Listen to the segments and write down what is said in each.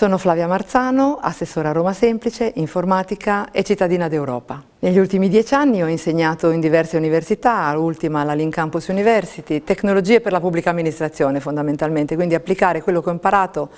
Sono Flavia Marzano, assessora Roma Semplice, informatica e cittadina d'Europa. Negli ultimi dieci anni ho insegnato in diverse università, l'ultima la Link Campus University, tecnologie per la pubblica amministrazione fondamentalmente, quindi applicare quello che ho imparato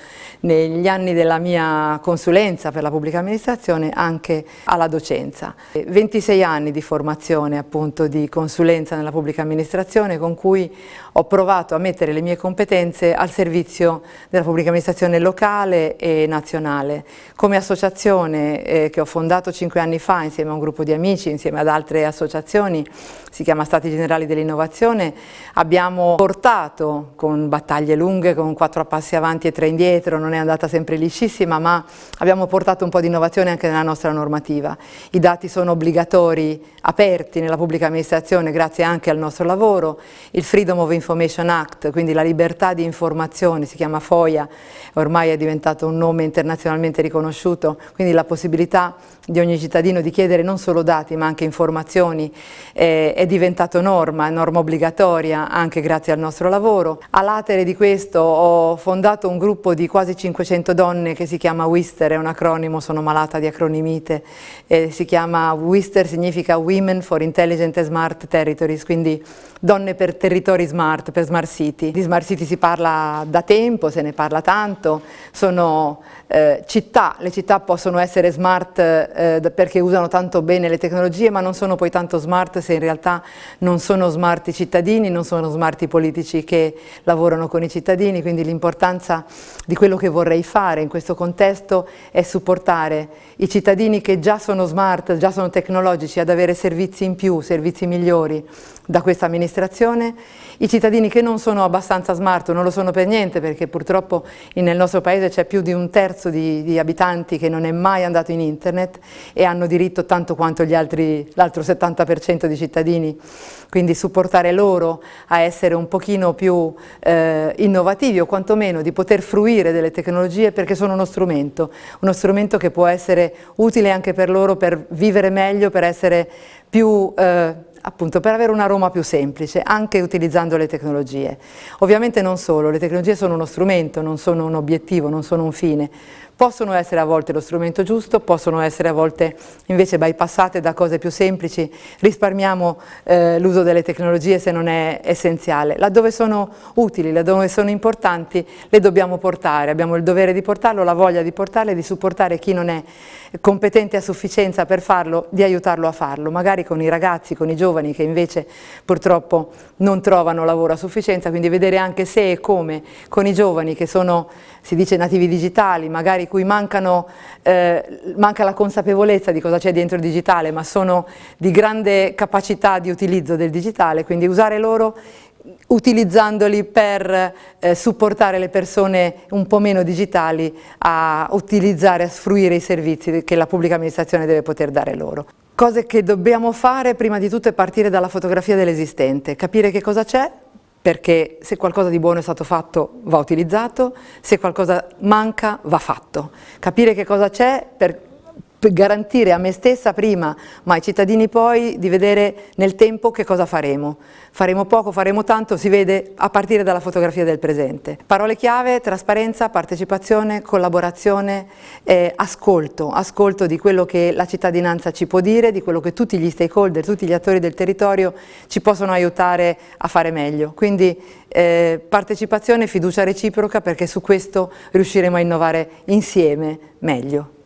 negli anni della mia consulenza per la pubblica amministrazione anche alla docenza. 26 anni di formazione appunto di consulenza nella pubblica amministrazione con cui ho provato a mettere le mie competenze al servizio della pubblica amministrazione locale e nazionale. Come associazione eh, che ho fondato cinque anni fa insieme a un gruppo di amici, insieme ad altre associazioni, si chiama Stati Generali dell'Innovazione, abbiamo portato con battaglie lunghe, con quattro passi avanti e tre indietro, non è andata sempre liscissima, ma abbiamo portato un po' di innovazione anche nella nostra normativa. I dati sono obbligatori, aperti nella pubblica amministrazione grazie anche al nostro lavoro, il Freedom of Information Act, quindi la libertà di informazione, si chiama FOIA, ormai è diventato un nome internazionalmente riconosciuto, quindi la possibilità di ogni cittadino di chiedere non solo dati ma anche informazioni eh, è diventato norma, norma obbligatoria anche grazie al nostro lavoro. A latere di questo ho fondato un gruppo di quasi 500 donne che si chiama WISTER, è un acronimo, sono malata di acronimite, eh, si chiama WISTER, significa Women for Intelligent and Smart Territories, quindi donne per territori smart, per smart city. Di smart city si parla da tempo, se ne parla tanto, sono eh, città, le città possono essere smart eh, perché usano tanto bene le tecnologie ma non sono poi tanto smart se in realtà non sono smart i cittadini, non sono smart i politici che lavorano con i cittadini, quindi l'importanza di quello che vorrei fare in questo contesto è supportare i cittadini che già sono smart, già sono tecnologici ad avere servizi in più, servizi migliori da questa amministrazione, i cittadini che non sono abbastanza smart, non lo sono per niente perché purtroppo nel nostro paese c'è più di un terzo di, di, abitanti che non è mai andato in internet e hanno diritto tanto quanto l'altro 70% di cittadini, quindi supportare loro a essere un pochino più eh, innovativi o quantomeno di poter fruire delle tecnologie perché sono uno strumento, uno strumento che può essere utile anche per loro per vivere meglio, per essere più eh, appunto per avere una Roma più semplice, anche utilizzando le tecnologie. Ovviamente non solo, le tecnologie sono uno strumento, non sono un obiettivo, non sono un fine, possono essere a volte lo strumento giusto, possono essere a volte invece bypassate da cose più semplici, risparmiamo eh, l'uso delle tecnologie se non è essenziale. Laddove sono utili, laddove sono importanti, le dobbiamo portare, abbiamo il dovere di portarlo, la voglia di portarle, di supportare chi non è competente a sufficienza per farlo, di aiutarlo a farlo, magari con i ragazzi, con i giovani che invece purtroppo non trovano lavoro a sufficienza, quindi vedere anche se e come con i giovani che sono, si dice nativi digitali, magari cui mancano, eh, manca la consapevolezza di cosa c'è dentro il digitale, ma sono di grande capacità di utilizzo del digitale, quindi usare loro utilizzandoli per eh, supportare le persone un po' meno digitali a utilizzare, a sfruire i servizi che la pubblica amministrazione deve poter dare loro. Cose che dobbiamo fare prima di tutto è partire dalla fotografia dell'esistente, capire che cosa c'è, perché se qualcosa di buono è stato fatto va utilizzato, se qualcosa manca va fatto. Capire che cosa c'è per garantire a me stessa prima, ma ai cittadini poi, di vedere nel tempo che cosa faremo. Faremo poco, faremo tanto, si vede a partire dalla fotografia del presente. Parole chiave, trasparenza, partecipazione, collaborazione, eh, ascolto, ascolto di quello che la cittadinanza ci può dire, di quello che tutti gli stakeholder, tutti gli attori del territorio ci possono aiutare a fare meglio. Quindi eh, partecipazione fiducia reciproca perché su questo riusciremo a innovare insieme meglio.